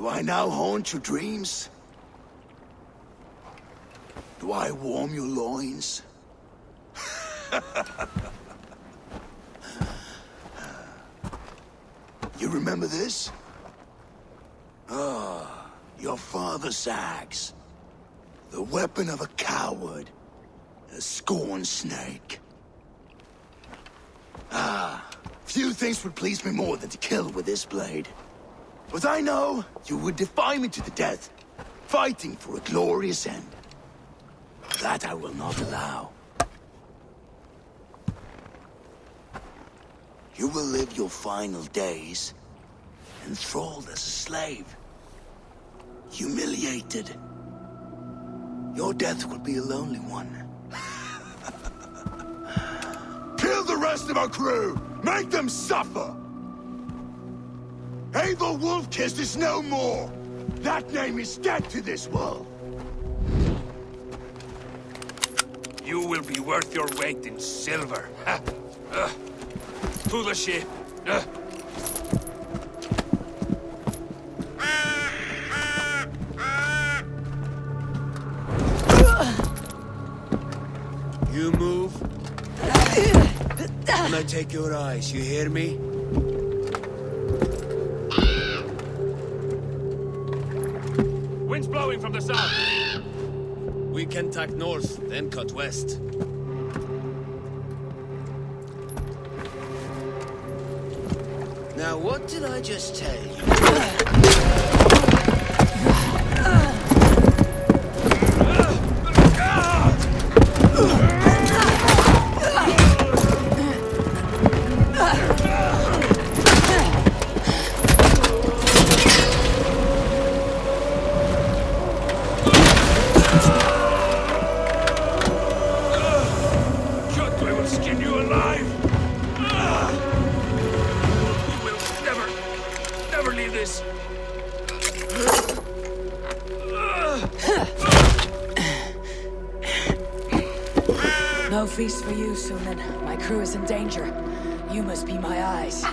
Do I now haunt your dreams? Do I warm your loins? you remember this? Ah, your father's axe. The weapon of a coward. A scorn snake. Ah, few things would please me more than to kill with this blade. But I know you would defy me to the death, fighting for a glorious end. That I will not allow. You will live your final days enthralled as a slave. Humiliated. Your death will be a lonely one. Kill the rest of our crew! Make them suffer! Eivor Wolf-Kissed is no more! That name is dead to this world! You will be worth your weight in silver. Uh, to the ship. Uh. You move, and I take your eyes, you hear me? Wind's blowing from the south. We can tack north, then cut west. Now, what did I just tell you? Skin you alive. Ah! You will never, never leave this. No feast for you, Sýnin. My crew is in danger. You must be my eyes.